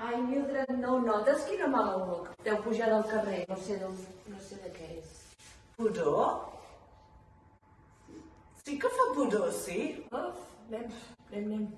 Ai, Mildred, no, no, that's quina mala olor. Deu pujar del carrer, no sé, d'on, no sé de què és. Pudor? Sí que fa pudor, sí? Uf, anem, anem, anem.